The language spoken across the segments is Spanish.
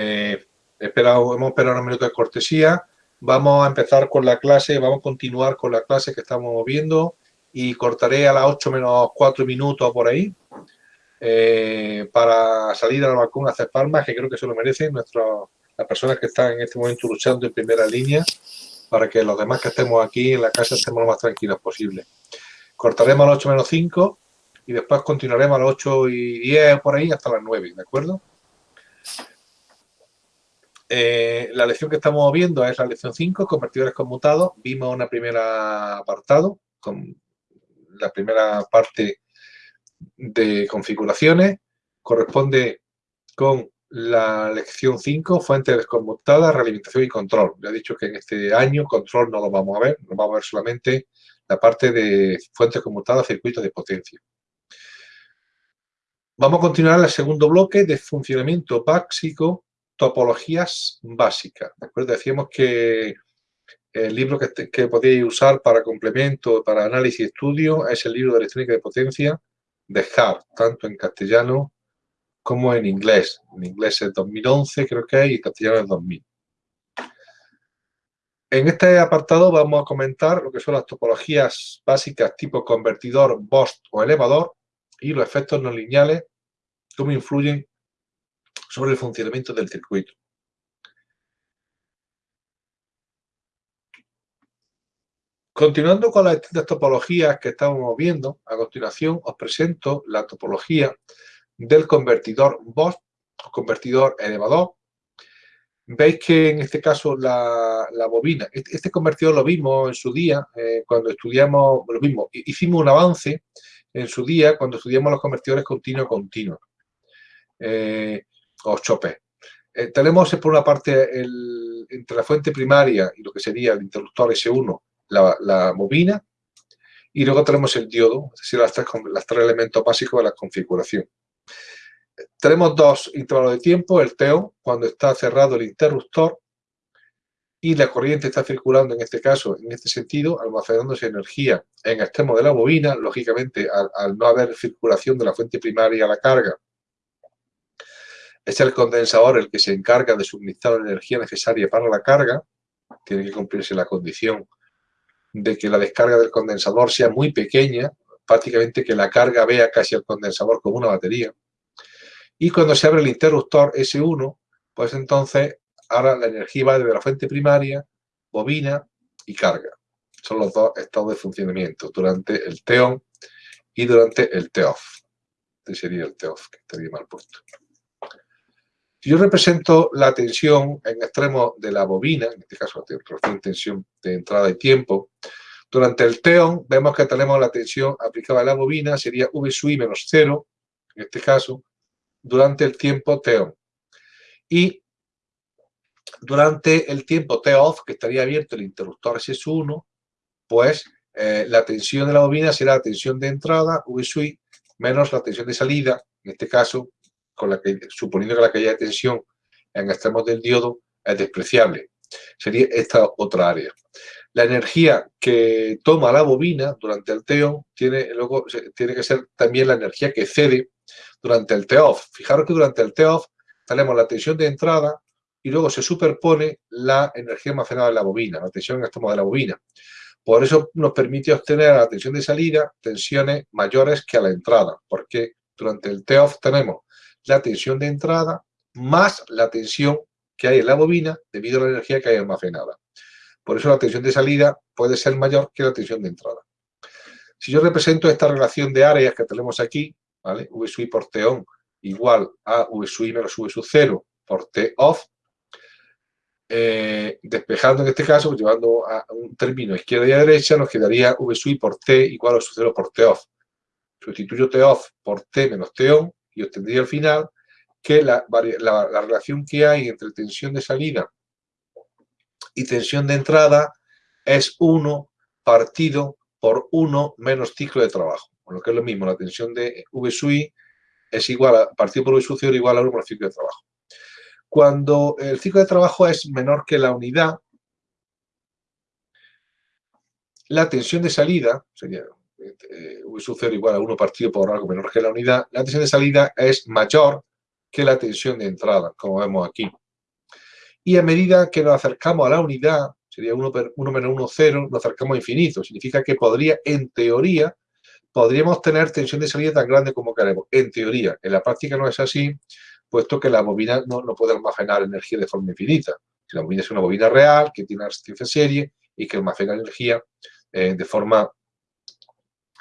Eh, hemos esperado unos minutos de cortesía. Vamos a empezar con la clase, vamos a continuar con la clase que estamos viendo y cortaré a las 8 menos 4 minutos por ahí eh, para salir al balcón a hacer palmas, que creo que se lo merecen nuestras, las personas que están en este momento luchando en primera línea para que los demás que estemos aquí en la casa estemos lo más tranquilos posible. Cortaremos a las 8 menos 5 y después continuaremos a las 8 y 10 por ahí hasta las 9, ¿de acuerdo? Eh, la lección que estamos viendo es la lección 5, convertidores conmutados. Vimos una primera apartado, con la primera parte de configuraciones. Corresponde con la lección 5, fuentes conmutadas, realimentación y control. Ya he dicho que en este año control no lo vamos a ver, nos vamos a ver solamente la parte de fuentes conmutadas, circuitos de potencia. Vamos a continuar el segundo bloque de funcionamiento básico topologías básicas. Decíamos que el libro que, podéis usar para complemento, para análisis y estudio, es el libro de electrónica de potencia de Hart, tanto en castellano como en inglés. En inglés es 2011, creo que es, y en castellano es 2000. En este apartado vamos a comentar lo que son las topologías básicas tipo convertidor, BOST o elevador y los efectos no lineales, cómo influyen sobre el funcionamiento del circuito. Continuando con las distintas topologías que estamos viendo, a continuación os presento la topología del convertidor BOS, convertidor elevador. Veis que en este caso la, bobina, este, este, convertidor lo vimos en su día, eh, cuando estudiamos, lo mismo, hicimos un avance en su día cuando estudiamos los convertidores continuo-continuo. Eh, o chope. Eh, tenemos por una parte entre la fuente primaria y lo que sería el interruptor S1, la, bobina, y luego tenemos el diodo, es decir, las tres, tres elementos básicos de la configuración. Tenemos dos intervalos de tiempo, el TEO, cuando está cerrado el interruptor, y la corriente está circulando, en este caso, en este sentido, almacenándose energía en extremo de la bobina, lógicamente, al, al no haber circulación de la fuente primaria a la carga, es el condensador el que se encarga de suministrar la energía necesaria para la carga. Tiene que cumplirse la condición de que la descarga del condensador sea muy pequeña, prácticamente que la carga vea casi el condensador como una batería. Y cuando se abre el interruptor S1, pues entonces ahora la energía va desde la fuente primaria, bobina y carga. Son los dos estados de funcionamiento durante el TEON y durante el TEOF. Este sería el TEOF, que estaría mal puesto. Si yo represento la tensión en extremo de la bobina, en este caso tensión de entrada y tiempo, durante el TEON vemos que tenemos la tensión aplicada a la bobina, sería V sui menos cero, en este caso, durante el tiempo TEON. Y durante el tiempo T-OFF, que estaría abierto el interruptor S1, pues eh, la tensión de la bobina será la tensión de entrada, V sui, menos la tensión de salida, en este caso con la que, suponiendo que la caída de tensión en extremos del diodo es despreciable. Sería esta otra área. La energía que toma la bobina durante el TEON tiene, luego, tiene que ser también la energía que cede durante el TEOF. Fijaros que durante el TEOF tenemos la tensión de entrada y luego se superpone la energía almacenada en la bobina, la tensión en extremo de la bobina. Por eso nos permite obtener a la tensión de salida tensiones mayores que a la entrada, porque durante el TEOF tenemos la tensión de entrada más la tensión que hay en la bobina debido a la energía que hay almacenada. Por eso la tensión de salida puede ser mayor que la tensión de entrada. Si yo represento esta relación de áreas que tenemos aquí, ¿vale? V sub por T on igual a V sub menos V sub 0 por T off, eh, despejando en este caso, llevando a un término izquierda y a derecha, nos quedaría V sub por T igual a V sub 0 por T off. Sustituyo T off por T menos T on y obtendría al final que la, relación que hay entre tensión de salida y tensión de entrada es 1 partido por 1 menos ciclo de trabajo. Con lo que es lo mismo, la tensión de V es igual a, partido por V sub 0 igual a 1 menos ciclo de trabajo. Cuando el ciclo de trabajo es menor que la unidad, la tensión de salida, sería eh, V sub 0 igual a 1 partido por algo menor que la unidad, la tensión de salida es mayor que la tensión de entrada, como vemos aquí. y a medida que nos acercamos a la unidad, sería 1, menos 1, 0, nos acercamos a infinito. Significa que podría, en teoría, podríamos tener tensión de salida tan grande como queremos. En teoría, en la práctica no es así, puesto que la bobina no, no puede almacenar energía de forma infinita. Si la bobina es una bobina real, que tiene resistencia serie y que almacena energía eh, de forma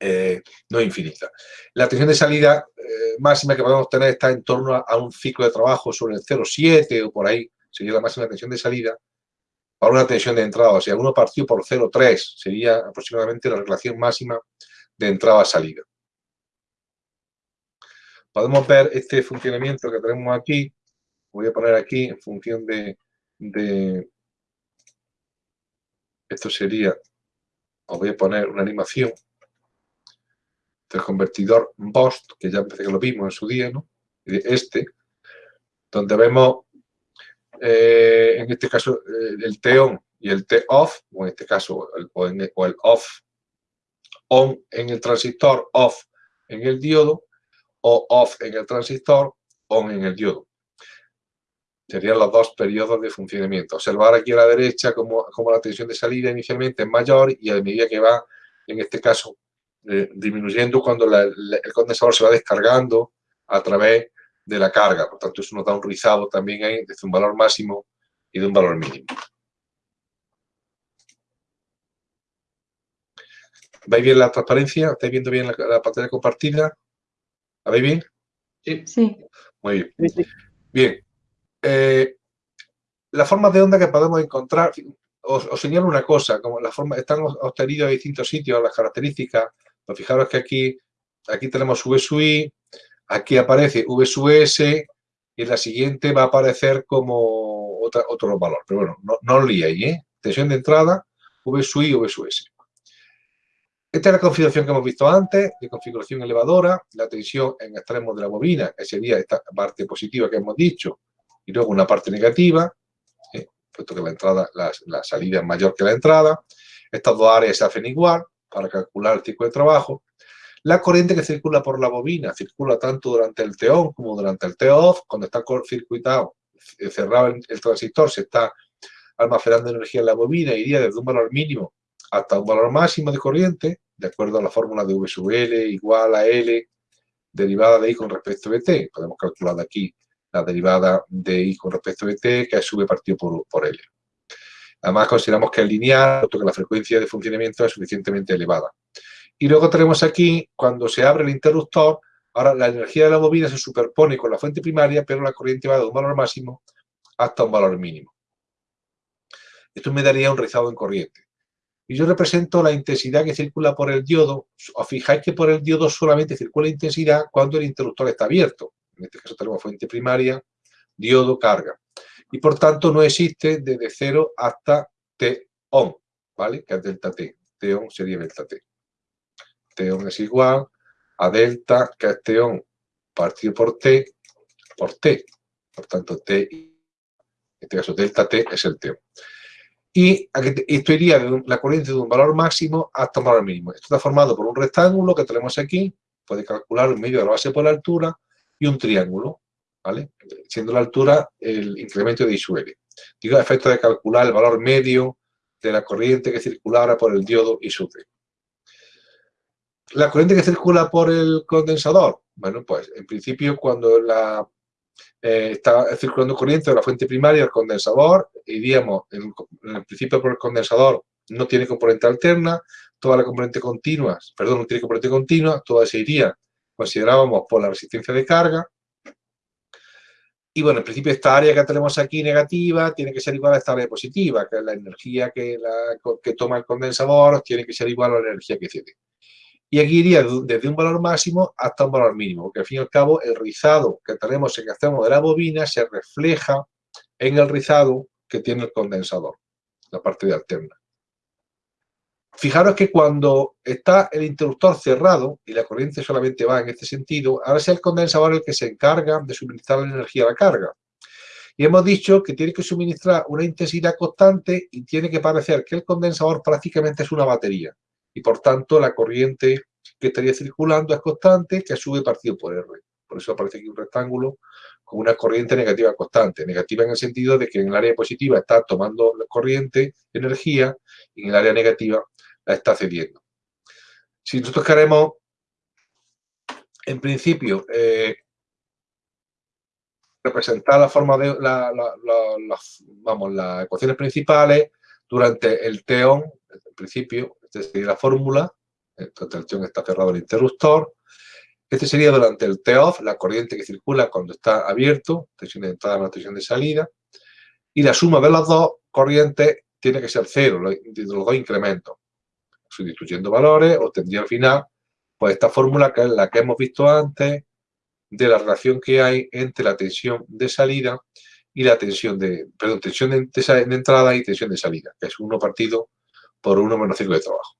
eh, no infinita. La tensión de salida eh, máxima que podemos tener está en torno a, un ciclo de trabajo sobre el 0,7 o por ahí, sería la máxima tensión de salida, para una tensión de entrada. O sea, uno partido por 0,3 sería aproximadamente la relación máxima de entrada-salida. Podemos ver este funcionamiento que tenemos aquí. Voy a poner aquí en función de, de esto sería, os voy a poner una animación del convertidor BOST, que ya empecé que lo vimos en su día, ¿no? Este, donde vemos, eh, en este caso, eh, el T-ON y el T-OFF, o en este caso, el, o, el OFF, ON en el transistor, OFF en el diodo, o OFF en el transistor, ON en el diodo. Serían los dos periodos de funcionamiento. Observar aquí a la derecha cómo, cómo la tensión de salida inicialmente es mayor y a medida que va, en este caso, eh, disminuyendo cuando el condensador se va descargando a través de la carga. Por tanto, eso nos da un rizado también ahí desde un valor máximo y de un valor mínimo. ¿Veis bien la transparencia? ¿Estáis viendo bien la, pantalla compartida? ¿La veis bien? Sí. sí. Muy bien. Bien. Eh, las formas de onda que podemos encontrar, os, señalo una cosa, como las formas están obtenidas en distintos sitios, las características pues fijaros que aquí, aquí tenemos V sub I, aquí aparece V sub S y en la siguiente va a aparecer como otra, otro valor. Pero bueno, no, no os ¿eh? Tensión de entrada, V sub I, V sub S. Esta es la configuración que hemos visto antes, de configuración elevadora, la tensión en extremos de la bobina, que sería esta parte positiva que hemos dicho, y luego una parte negativa, ¿eh? puesto que la entrada, la, la salida es mayor que la entrada. Estas dos áreas se hacen igual, para calcular el ciclo de trabajo. La corriente que circula por la bobina circula tanto durante el T-ON como durante el T-OFF. Cuando está circuitado, eh, cerrado el, transistor, se está almacenando energía en la bobina, iría desde un valor mínimo hasta un valor máximo de corriente, de acuerdo a la fórmula de V sub L igual a L derivada de I con respecto a T. Podemos calcular de aquí la derivada de I con respecto a T, que es V partido por, por L. Además, consideramos que es lineal, que la frecuencia de funcionamiento es suficientemente elevada. Y luego tenemos aquí, cuando se abre el interruptor, ahora la energía de la bobina se superpone con la fuente primaria, pero la corriente va de un valor máximo hasta un valor mínimo. Esto me daría un rizado en corriente. Y yo represento la intensidad que circula por el diodo. Os fijáis que por el diodo solamente circula intensidad cuando el interruptor está abierto. En este caso tenemos fuente primaria, diodo, carga y por tanto no existe desde 0 hasta T-ON, ¿vale? Que es delta T. T-ON sería delta T. T-ON es igual a delta, que es T-ON partido por T, por T. Por tanto, T, en este caso delta T es el T-ON. Y esto iría de la corriente de un valor máximo hasta un valor mínimo. Esto está formado por un rectángulo que tenemos aquí, puede calcular un medio de la base por la altura, y un triángulo. Siendo la altura el incremento de I sub Digo, efecto de calcular el valor medio de la corriente que circulara por el diodo I sub La corriente que circula por el condensador, bueno, pues en principio cuando la, eh, está circulando corriente de la fuente primaria al condensador, iríamos, en, en principio por el condensador no tiene componente alterna, toda la componente continua, perdón, no tiene componente continua, toda se iría, considerábamos por la resistencia de carga, y bueno, en principio esta área que tenemos aquí negativa tiene que ser igual a esta área positiva, que es la energía que, la, que toma el condensador tiene que ser igual a la energía que cede. Y aquí iría desde un valor máximo hasta un valor mínimo, porque al fin y al cabo el rizado que tenemos en el extremo de la bobina se refleja en el rizado que tiene el condensador, la parte de alterna. Fijaros que cuando está el interruptor cerrado y la corriente solamente va en este sentido, ahora es el condensador el que se encarga de suministrar la energía a la carga. Y hemos dicho que tiene que suministrar una intensidad constante y tiene que parecer que el condensador prácticamente es una batería. Y por tanto la corriente que estaría circulando es constante, que sube partido por R. Por eso aparece aquí un rectángulo con una corriente negativa constante. Negativa en el sentido de que en el área positiva está tomando corriente, energía, y en el área negativa la está cediendo. Si nosotros queremos, en principio, eh, representar la forma de vamos, las ecuaciones principales durante el teón, en principio, esta sería la fórmula, entonces el teón está cerrado el interruptor, este sería durante el T-off, la corriente que circula cuando está abierto, tensión de entrada más tensión de salida, y la suma de las dos corrientes tiene que ser cero, los dos incrementos. Sustituyendo valores, obtendría al final pues esta fórmula que es la que hemos visto antes de la relación que hay entre la tensión de salida y la tensión de, perdón, tensión de, entrada y tensión de salida, que es 1 partido por 1 menos ciclo de trabajo.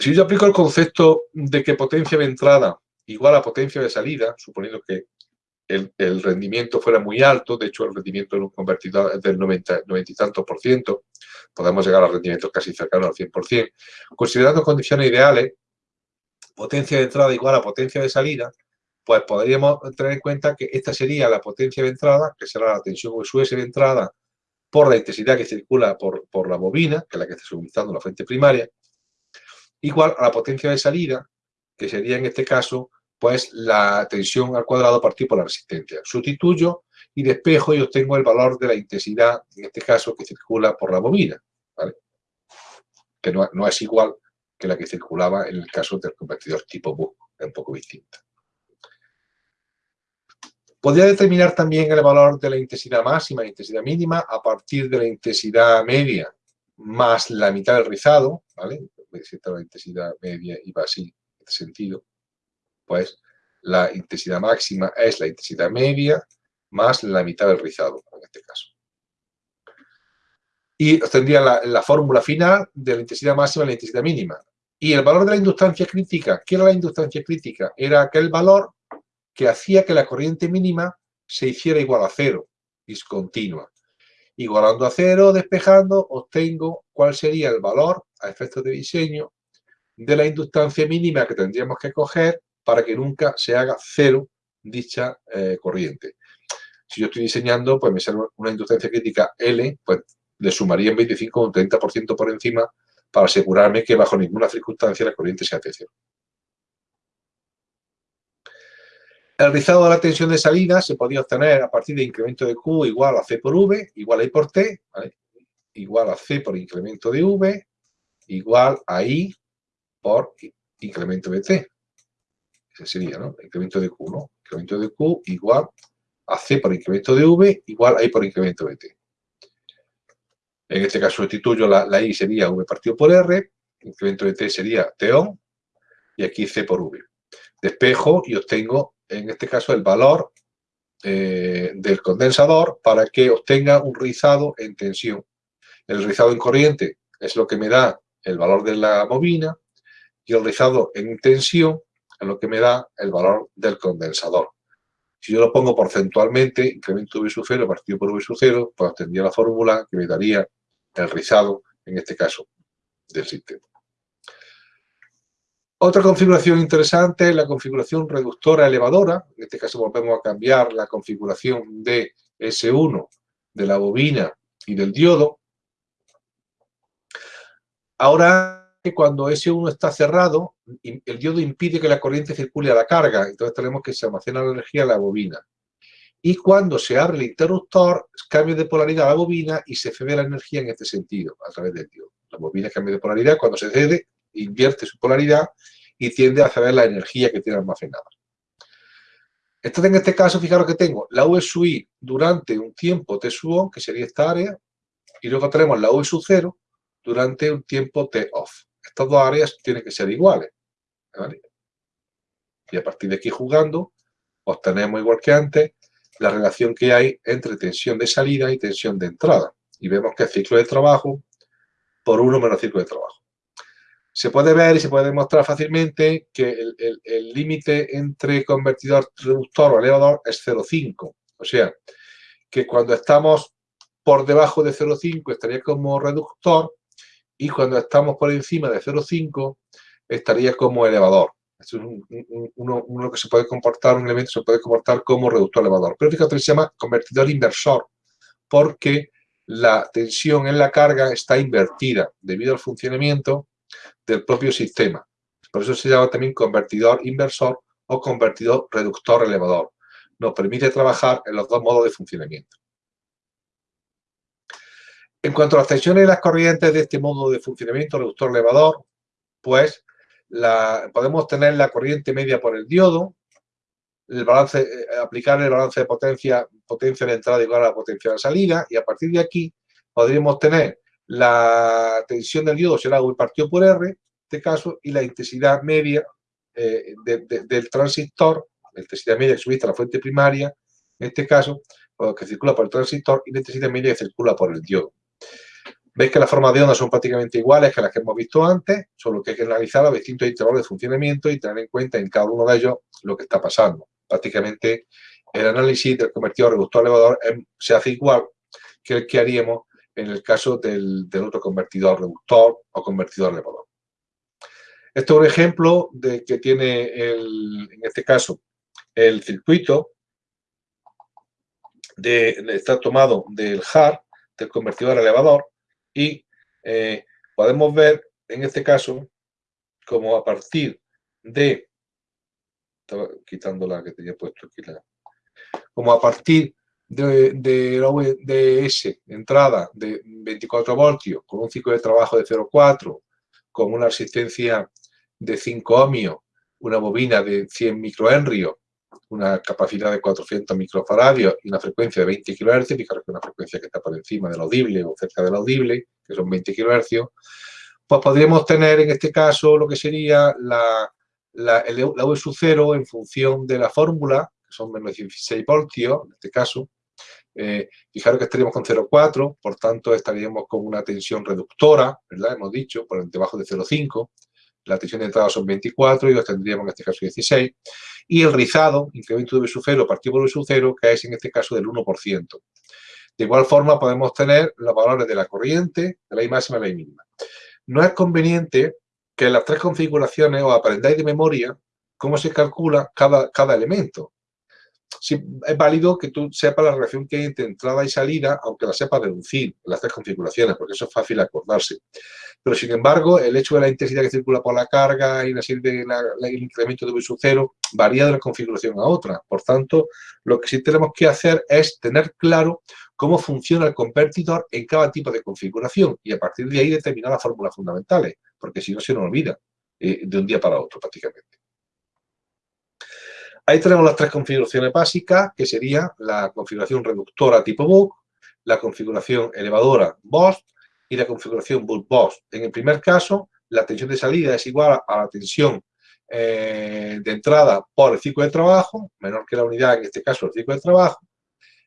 Si yo aplico el concepto de que potencia de entrada igual a potencia de salida, suponiendo que el, rendimiento fuera muy alto, de hecho el rendimiento en un convertidor es del 90, y tantos por ciento, podemos llegar a rendimientos casi cercanos al 100%, considerando condiciones ideales, potencia de entrada igual a potencia de salida, pues podríamos tener en cuenta que esta sería la potencia de entrada, que será la tensión US de entrada por la intensidad que circula por, por la bobina, que es la que está suministrando la fuente primaria, igual a la potencia de salida, que sería en este caso, pues la tensión al cuadrado partido por la resistencia. Sustituyo y despejo y obtengo el valor de la intensidad, en este caso, que circula por la bobina, que no, es igual que la que circulaba en el caso del convertidor tipo Buck, es un poco distinta. Podría determinar también el valor de la intensidad máxima e intensidad mínima a partir de la intensidad media más la mitad del rizado, ¿vale? la intensidad media va así, en este sentido, pues la intensidad máxima es la intensidad media más la mitad del rizado, en este caso. Y obtendría la, la fórmula final de la intensidad máxima y la intensidad mínima. Y el valor de la inductancia crítica, ¿qué era la inductancia crítica? Era aquel valor que hacía que la corriente mínima se hiciera igual a cero, discontinua. Igualando a cero, despejando, obtengo cuál sería el valor a efectos de diseño de la inductancia mínima que tendríamos que coger para que nunca se haga cero dicha eh, corriente. Si yo estoy diseñando, pues me sale una inductancia crítica L, pues le sumaría en 25 o un 30% por encima para asegurarme que bajo ninguna circunstancia la corriente sea de cero. El rizado de la tensión de salida se podía obtener a partir de incremento de Q igual a C por V, igual a I por T, igual a C por incremento de V, igual a I por incremento de T. Ese sería, ¿no? Incremento de Q, ¿no? Incremento de Q igual a C por incremento de V igual a I por incremento de T. En este caso sustituyo la, I sería V partido por R, incremento de T sería T on, y aquí C por V. Despejo y obtengo en este caso, el valor eh, del condensador para que obtenga un rizado en tensión. El rizado en corriente es lo que me da el valor de la bobina y el rizado en tensión es lo que me da el valor del condensador. Si yo lo pongo porcentualmente, incremento V sub 0 partido por V sub 0, pues obtendría la fórmula que me daría el rizado, en este caso, del sistema. Otra configuración interesante es la configuración reductora elevadora. En este caso volvemos a cambiar la configuración de S1 de la bobina y del diodo. Ahora, cuando S1 está cerrado, el diodo impide que la corriente circule a la carga. Entonces tenemos que se almacena la energía en la bobina. Y cuando se abre el interruptor, cambia de polaridad la bobina y se cede la energía en este sentido, a través del diodo. La bobina cambia de polaridad, cuando se cede, invierte su polaridad y tiende a ceder la energía que tiene almacenada. Entonces, en este caso, fijaros que tengo la V sub i durante un tiempo T sub on, que sería esta área, y luego tenemos la V sub 0 durante un tiempo T off. Estas dos áreas tienen que ser iguales. Y a partir de aquí jugando, obtenemos igual que antes la relación que hay entre tensión de salida y tensión de entrada. Y vemos que el ciclo de trabajo por 1 menos ciclo de trabajo se puede ver y se puede demostrar fácilmente que el límite entre convertidor reductor o elevador es 0,5. O sea, que cuando estamos por debajo de 0,5 estaría como reductor y cuando estamos por encima de 0,5 estaría como elevador. es uno, que se puede comportar, un elemento se puede comportar como reductor elevador. Pero fíjate, se llama convertidor inversor, porque la tensión en la carga está invertida debido al funcionamiento del propio sistema. Por eso se llama también convertidor inversor o convertidor reductor elevador. Nos permite trabajar en los dos modos de funcionamiento. En cuanto a las tensiones y las corrientes de este modo de funcionamiento reductor elevador, pues podemos tener la corriente media por el diodo, el eh, aplicar el balance de potencia, potencia de entrada igual a la potencia de salida, y a partir de aquí podríamos tener la tensión del diodo será U partido por R, en este caso, y la intensidad media eh, del transistor, la intensidad media que subiste a la fuente primaria, en este caso, que circula por el transistor, y la intensidad media que circula por el diodo. Veis que las formas de onda son prácticamente iguales que las que hemos visto antes, solo que hay que analizar los distintos intervalos de funcionamiento y tener en cuenta en cada uno de ellos lo que está pasando. Prácticamente el análisis del convertidor reductor elevador se hace igual que el que haríamos en el caso del, otro convertidor reductor o convertidor elevador. Este es un ejemplo de que tiene, el, en este caso, el circuito está tomado del HAR, del convertidor elevador, y eh, podemos ver en este caso como a partir de estaba quitando la que tenía puesto aquí como a partir de, de la VDS entrada de 24 voltios con un ciclo de trabajo de 0,4 con una resistencia de 5 ohmios una bobina de 100 microhenrios una capacidad de 400 microfaradios y una frecuencia de 20 kHz, fijaros que una frecuencia que está por encima del audible o cerca del audible, que son 20 kHz, pues podríamos tener en este caso lo que sería la, la, la V sub 0 en función de la fórmula, que son menos 16 voltios, en este caso, eh, fijaros que estaríamos con 0,4, por tanto estaríamos con una tensión reductora, ¿verdad? Hemos dicho, por debajo de 0,5, la tensión de entrada son 24 y los tendríamos en este caso 16. Y el rizado, incremento de V sub 0 partido por V sub 0, que es en este caso del 1%. De igual forma podemos tener los valores de la corriente, de la I máxima y la I mínima. No es conveniente que las tres configuraciones os aprendáis de memoria cómo se calcula cada, cada elemento es válido que tú sepas la relación que hay entre entrada y salida, aunque la sepas deducir las tres configuraciones, porque eso es fácil acordarse. Pero, sin embargo, el hecho de la intensidad que circula por la carga y el incremento de V sub cero varía de una configuración a otra. Por tanto, lo que sí tenemos que hacer es tener claro cómo funciona el convertidor en cada tipo de configuración y a partir de ahí determinar las fórmulas fundamentales, porque si no se nos olvida eh, de un día para otro prácticamente. Ahí tenemos las tres configuraciones básicas, que sería la configuración reductora tipo Buck, la configuración elevadora BOSS y la configuración Buck BOSS. En el primer caso, la tensión de salida es igual a la tensión eh, de entrada por el ciclo de trabajo, menor que la unidad, en este caso el ciclo de trabajo.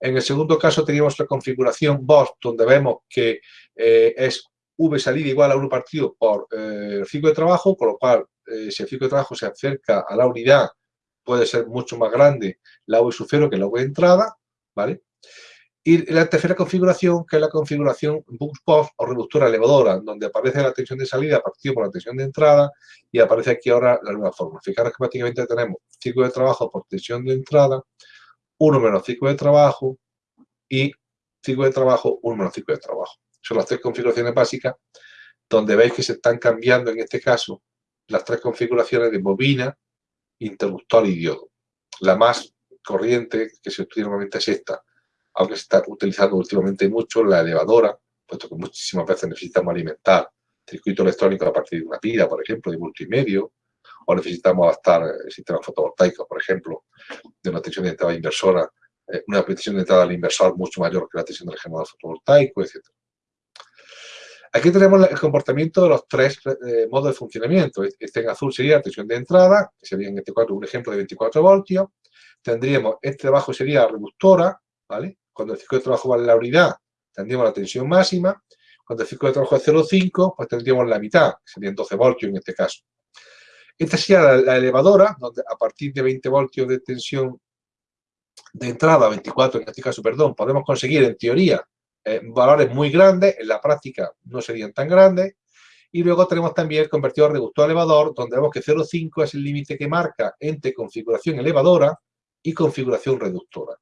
En el segundo caso teníamos la configuración BOSS, donde vemos que eh, es V salida igual a 1 partido por eh, el ciclo de trabajo, con lo cual, si el ciclo de trabajo se acerca a la unidad, puede ser mucho más grande la V 0 que la V entrada, ¿vale? Y la tercera configuración, que es la configuración boost post o reductora elevadora, donde aparece la tensión de salida partido por la tensión de entrada y aparece aquí ahora la nueva forma. Fijaros que prácticamente tenemos ciclo de trabajo por tensión de entrada, 1 menos ciclo de trabajo y ciclo de trabajo, 1 menos ciclo de trabajo. Son las tres configuraciones básicas donde veis que se están cambiando en este caso las tres configuraciones de bobina, interruptor y diodo. La más corriente que se utiliza normalmente es esta, aunque se está utilizando últimamente mucho la elevadora, puesto que muchísimas veces necesitamos alimentar circuito electrónico a partir de una pila, por ejemplo, de multimedio, o necesitamos adaptar el sistema fotovoltaico, por ejemplo, de una tensión de entrada inversora, eh, una tensión de entrada al inversor mucho mayor que la tensión del generador fotovoltaico, etc. Aquí tenemos el comportamiento de los tres eh, modos de funcionamiento. Este en azul sería la tensión de entrada, que sería en este caso un ejemplo de 24 voltios. Tendríamos, este de abajo sería la reductora, ¿vale? Cuando el ciclo de trabajo vale la unidad, tendríamos la tensión máxima. Cuando el ciclo de trabajo es 0,5, pues tendríamos la mitad, que serían 12 voltios en este caso. Esta sería la, la, elevadora, donde a partir de 20 voltios de tensión de entrada, 24 en este caso, perdón, podemos conseguir en teoría eh, valores muy grandes, en la práctica no serían tan grandes, Y luego tenemos también el convertidor reductor elevador, donde vemos que 0,5 es el límite que marca entre configuración elevadora y configuración reductora.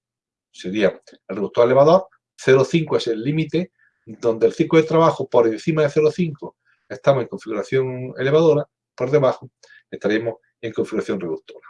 Sería el reductor elevador, 0,5 es el límite, donde el ciclo de trabajo por encima de 0,5 estamos en configuración elevadora, por debajo estaremos en configuración reductora.